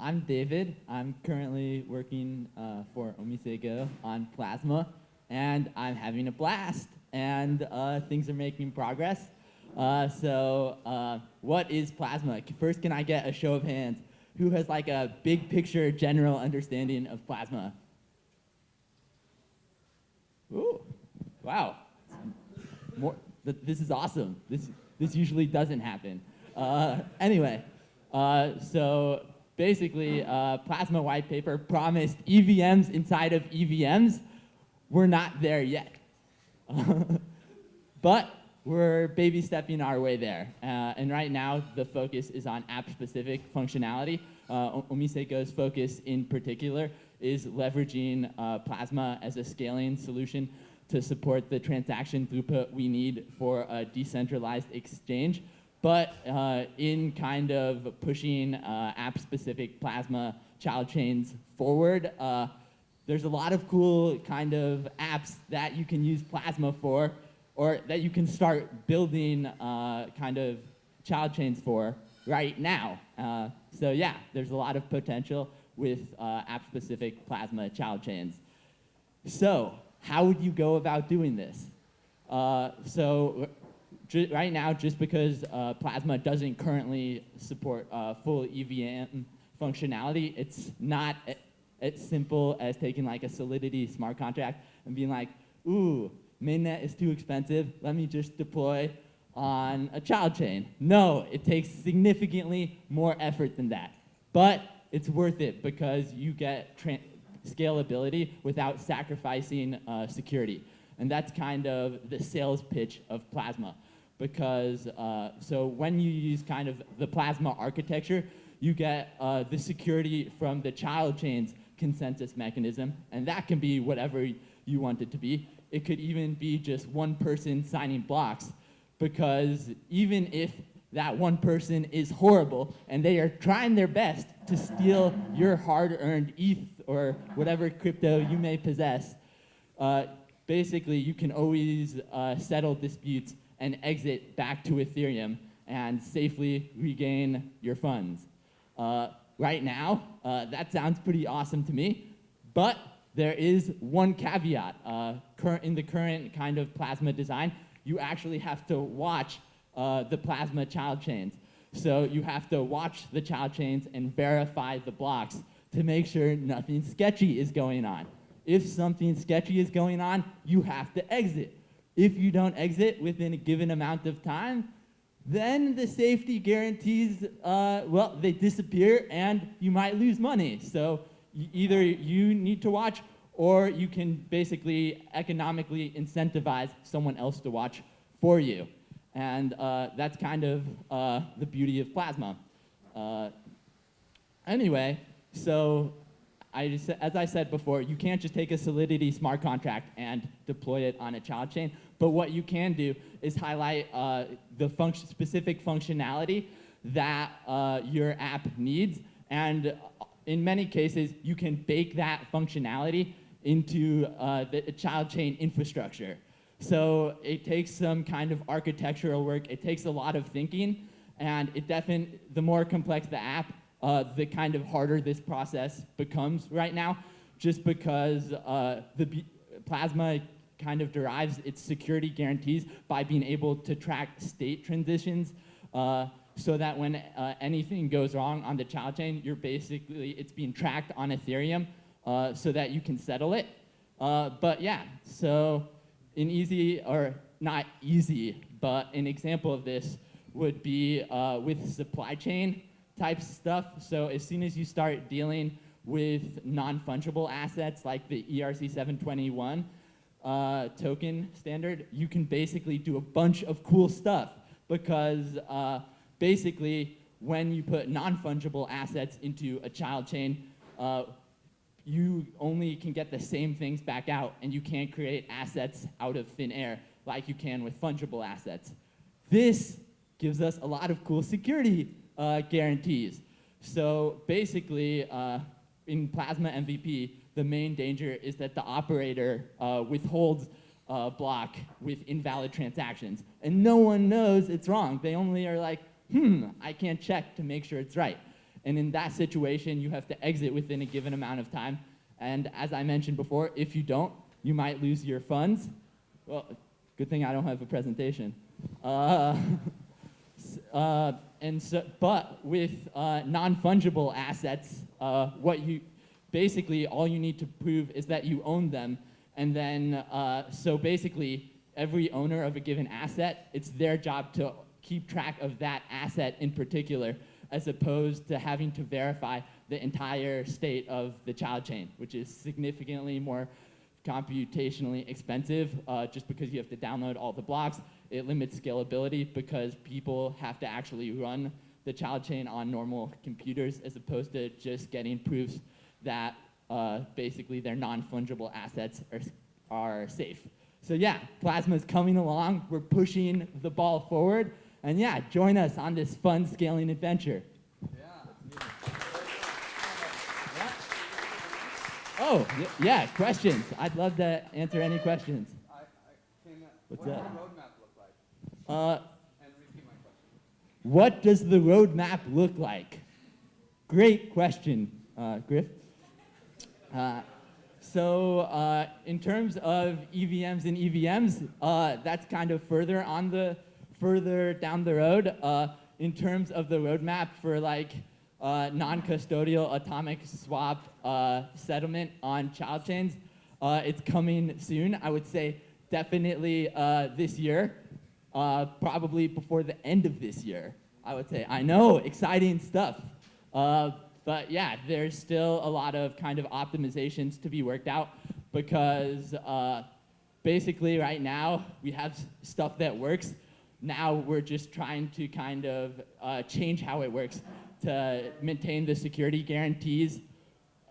I'm David. I'm currently working uh, for Omisego on Plasma, and I'm having a blast, and uh, things are making progress. Uh, so, uh, what is Plasma? First, can I get a show of hands? Who has like a big picture, general understanding of Plasma? Ooh, wow. More, this is awesome. This, this usually doesn't happen. Uh, anyway, uh, so basically, uh, Plasma White Paper promised EVMs inside of EVMs. We're not there yet. but we're baby stepping our way there. Uh, and right now, the focus is on app-specific functionality. Uh, Omisego's focus in particular is leveraging uh, Plasma as a scaling solution to support the transaction throughput we need for a decentralized exchange but uh, in kind of pushing uh, app-specific Plasma child chains forward, uh, there's a lot of cool kind of apps that you can use Plasma for, or that you can start building uh, kind of child chains for right now. Uh, so yeah, there's a lot of potential with uh, app-specific Plasma child chains. So how would you go about doing this? so right now, just because uh, Plasma doesn't currently support uh, full EVM functionality, it's not as simple as taking like a Solidity smart contract and being like, ooh, mainnet is too expensive, let me just deploy on a child chain. No, it takes significantly more effort than that. But it's worth it because you get scalability without sacrificing uh, security. And that's kind of the sales pitch of Plasma because uh, so when you use kind of the plasma architecture, you get uh, the security from the child chain's consensus mechanism, and that can be whatever you want it to be. It could even be just one person signing blocks, because even if that one person is horrible and they are trying their best to steal your hard-earned ETH or whatever crypto you may possess, uh, basically you can always uh, settle disputes and exit back to Ethereum and safely regain your funds. Uh, right now, uh, that sounds pretty awesome to me, but there is one caveat. Uh, in the current kind of Plasma design, you actually have to watch uh, the Plasma child chains. So you have to watch the child chains and verify the blocks to make sure nothing sketchy is going on. If something sketchy is going on, you have to exit. If you don't exit within a given amount of time, then the safety guarantees, uh, well, they disappear and you might lose money. So either you need to watch or you can basically economically incentivize someone else to watch for you. And uh, that's kind of uh, the beauty of Plasma. Uh, anyway, so I just, as I said before, you can't just take a Solidity smart contract and deploy it on a child chain. But what you can do is highlight uh, the specific functionality that uh, your app needs. And in many cases, you can bake that functionality into uh, the child chain infrastructure. So it takes some kind of architectural work. It takes a lot of thinking. And it definitely, the more complex the app, uh, the kind of harder this process becomes right now, just because uh, the Plasma kind of derives its security guarantees by being able to track state transitions uh, so that when uh, anything goes wrong on the child chain, you're basically, it's being tracked on Ethereum uh, so that you can settle it. Uh, but yeah, so an easy, or not easy, but an example of this would be uh, with supply chain type stuff. So as soon as you start dealing with non-fungible assets like the ERC 721 uh, token standard, you can basically do a bunch of cool stuff because uh, basically when you put non-fungible assets into a child chain, uh, you only can get the same things back out and you can't create assets out of thin air like you can with fungible assets. This gives us a lot of cool security guarantees. So basically, uh, in Plasma MVP, the main danger is that the operator uh, withholds a block with invalid transactions. And no one knows it's wrong. They only are like, hmm, I can't check to make sure it's right. And in that situation, you have to exit within a given amount of time. And as I mentioned before, if you don't, you might lose your funds. Well, good thing I don't have a presentation. Uh, uh, and so, but with uh, non-fungible assets, uh, what you basically all you need to prove is that you own them, and then uh, so basically every owner of a given asset, it's their job to keep track of that asset in particular, as opposed to having to verify the entire state of the child chain, which is significantly more computationally expensive uh, just because you have to download all the blocks. It limits scalability because people have to actually run the child chain on normal computers as opposed to just getting proofs that uh, basically their non-fungible assets are, are safe. So yeah, Plasma is coming along. We're pushing the ball forward. And yeah, join us on this fun scaling adventure. Yeah. Oh, yeah, questions. I'd love to answer any questions. I, I can, What's what does that? the roadmap look like? Uh, what does the roadmap look like? Great question, uh, Griff. Uh, so uh, in terms of EVMs and EVMs, uh, that's kind of further on the further down the road. Uh, in terms of the roadmap for like non-custodial atomic swap settlement on child chains, it's coming soon. I would say definitely this year, uh, probably before the end of this year. I would say. I know, exciting stuff. Uh, but yeah, there's still a lot of kind of optimizations to be worked out because uh, basically right now we have stuff that works. Now we're just trying to kind of uh, change how it works to maintain the security guarantees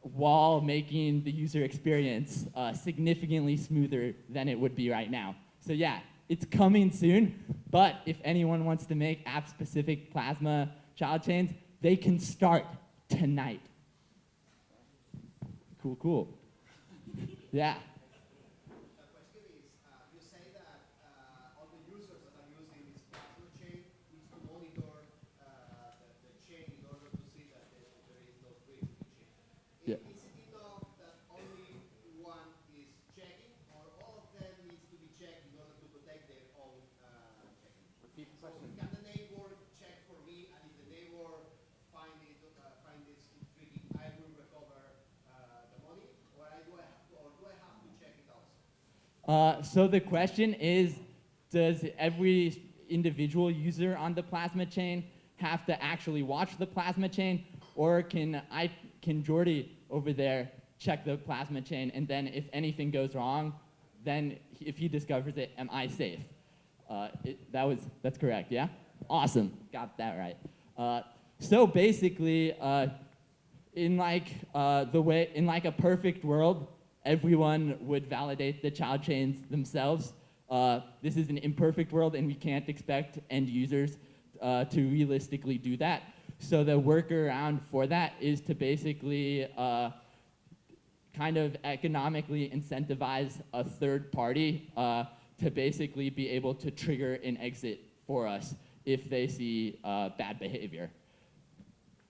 while making the user experience uh, significantly smoother than it would be right now. So yeah, it's coming soon, but if anyone wants to make app-specific Plasma child chains, they can start tonight. Cool, cool. Yeah. The question is, uh, you say that uh, all the users that are using this plasma chain needs to monitor uh, the, the chain in order to see that there, there is no breach in the chain. I- Yeah. Is it enough that only one is checking, or all of them needs to be checked in order to protect their own uh, checking? Repeat the So question. can the neighbor check for me, and if the neighbor find it, uh, find this intriguing, I will recover uh, the money, or I do I have to, or do I have to check it also? Uh, so the question is, does every individual user on the plasma chain have to actually watch the plasma chain, or can I, can Jordy over there check the plasma chain, and then if anything goes wrong, then if he discovers it, am I safe? Uh, it, that was that's correct, yeah. Awesome, got that right. Uh, so basically, uh, in like uh, the way in like a perfect world, everyone would validate the child chains themselves. Uh, this is an imperfect world, and we can't expect end users uh, to realistically do that. So the workaround for that is to basically uh, kind of economically incentivize a third party uh, to basically be able to trigger an exit for us if they see uh, bad behavior.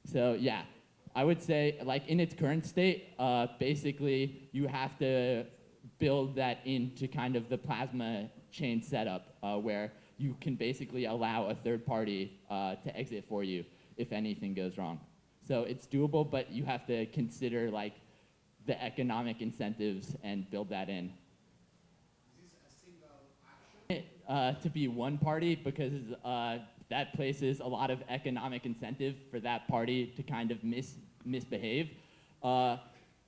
So yeah, I would say like in its current state, uh, basically you have to build that into kind of the plasma chain setup uh, where you can basically allow a third party uh, to exit for you if anything goes wrong. So it's doable, but you have to consider like the economic incentives and build that in. Is this a single action? Uh, to be one party because uh, that places a lot of economic incentive for that party to kind of mis- misbehave. Uh,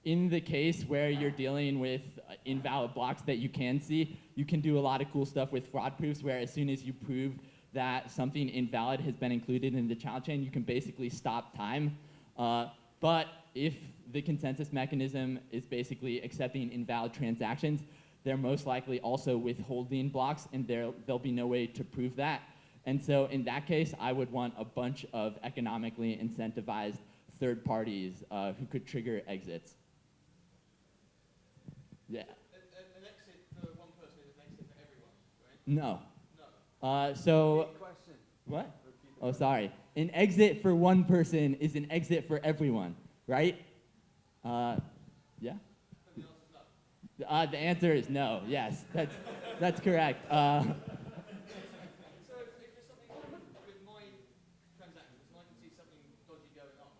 in the case where you're dealing with uh, invalid blocks that you can see, you can do a lot of cool stuff with fraud proofs where as soon as you prove that something invalid has been included in the child chain, you can basically stop time. Uh, but if the consensus mechanism is basically accepting invalid transactions, they're most likely also withholding blocks, and there, there'll be no way to prove that. And so in that case, I would want a bunch of economically incentivized third parties uh, who could trigger exits. Yeah. An, an exit for one person is an exit for everyone, right? No. No. Uh, so question. what? Oh, sorry. An exit for one person is an exit for everyone, right? Uh, yeah. Uh, the answer is no. Yes, that's that's correct. Uh, So if, if there's something wrong with my transactions and I can see something dodgy going on,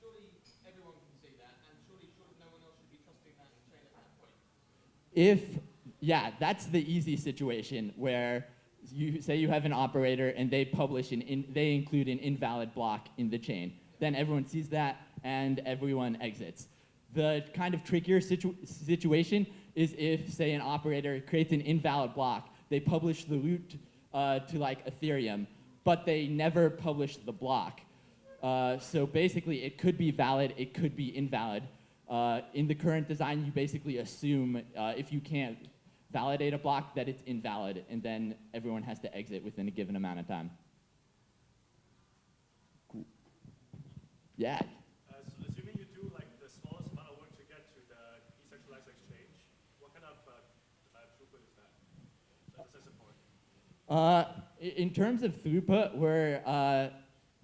surely everyone can see that, and surely, surely no one else should be trusting that chain at that point. If yeah, that's the easy situation where you say you have an operator and they publish an in, they include an invalid block in the chain. Then everyone sees that and everyone exits. The kind of trickier situ- situation is if, say, an operator creates an invalid block, they publish the root uh, to like Ethereum, but they never publish the block. Uh, so basically, it could be valid, it could be invalid. Uh, in the current design, you basically assume uh, if you can't validate a block that it's invalid, and then everyone has to exit within a given amount of time. Cool. Yeah. Uh, so assuming you do like the smallest amount of work to get to the decentralized exchange, what kind of throughput is that? Does that support? I- in terms of throughput, we're uh,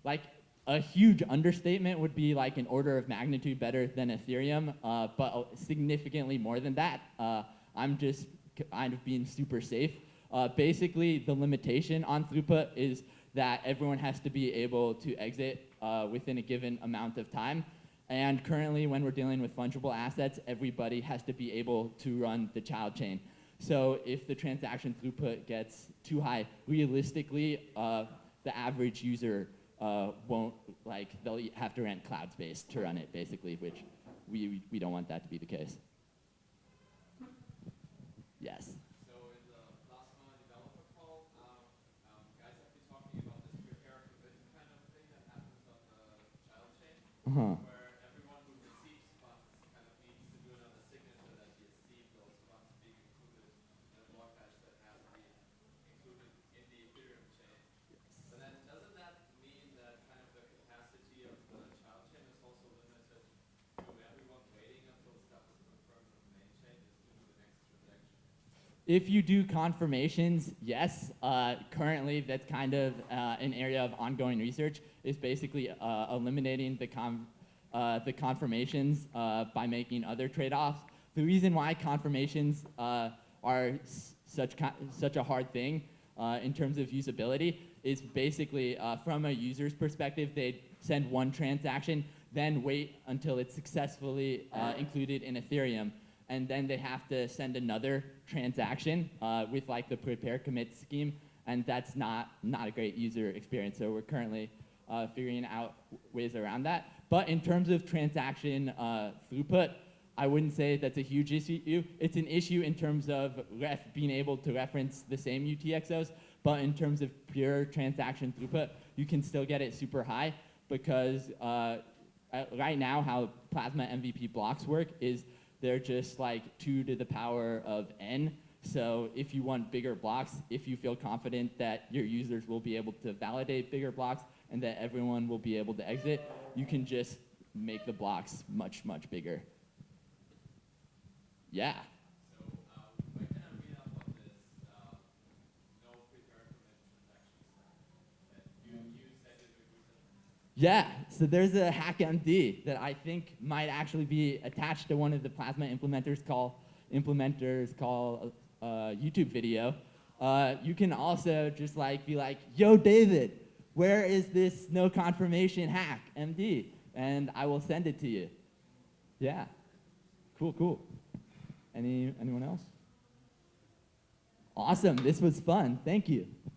like a huge understatement would be like an order of magnitude better than Ethereum, uh, but uh, significantly more than that. Uh, I'm just kind of being super safe. Uh, basically, the limitation on throughput is that everyone has to be able to exit uh, within a given amount of time. And currently, when we're dealing with fungible assets, everybody has to be able to run the child chain. So if the transaction throughput gets too high, realistically, uh, the average user uh, won't like they'll have to rent cloud space to run it, basically, which we we don't want that to be the case. Yes. So in the Plasma developer call, um, um, guys have been talking about this prepare commit kind of thing that happens on the child chain, Uh-huh. where everyone who receives funds kind of needs to do another signature that he received those funds being included in a block hash that has to be included in the Ethereum chain. But then doesn't that mean that kind of the capacity of the child chain is also limited to everyone waiting until stuff is confirmed on the main chain just to do the next transaction? If you do confirmations, yes. Uh, currently, that's kind of uh, an area of ongoing research. Is basically uh, eliminating the con- uh, the confirmations uh, by making other trade-offs. The reason why confirmations uh, are such such a hard thing in terms of usability is basically from a user's perspective, they send one transaction, then wait until it's successfully included in Ethereum, and then they have to send another transaction uh, with like the prepare commit scheme, and that's not not a great user experience. So we're currently uh, figuring out ways around that. But in terms of transaction uh, throughput, I wouldn't say that's a huge issue. It's an issue in terms of ref being able to reference the same UTXOs, but in terms of pure transaction throughput, you can still get it super high because uh, uh, right now how Plasma MVP blocks work is they're just like two to the power of n. So if you want bigger blocks, if you feel confident that your users will be able to validate bigger blocks and that everyone will be able to exit, you can just make the blocks much, much bigger. Yeah. So, um, where can I read up on this, um, no prepare commit transactions that you, you said you do recently? Yeah, so there's a HackMD that I think might actually be attached to one of the Plasma implementers call implementers call uh, YouTube video. Uh, you can also just like be like, "Yo, David, where is this no confirmation hack MD?" And I will send it to you. Yeah, cool, cool. Any anyone else? Awesome, this was fun. Thank you.